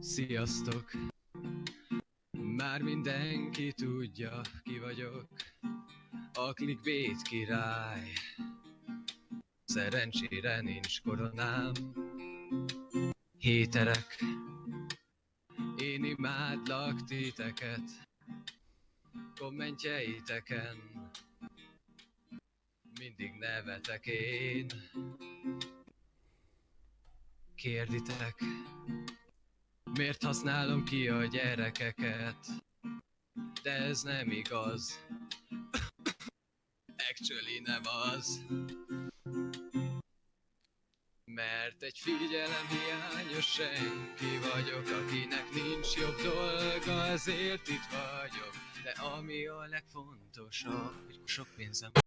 Sziasztok! Már mindenki tudja, ki vagyok. A clickbait király. Szerencsére nincs koronám. Héterek. Én imádlak titeket. Kommentjeiteken. Mindig nevetek én. Kérditek, miért használom ki a gyerekeket? De ez nem igaz. Actually nem az. Mert egy figyelem hiányos senki vagyok, akinek nincs jobb dolga, ezért itt vagyok. De ami a legfontosabb, hogy sok pénzem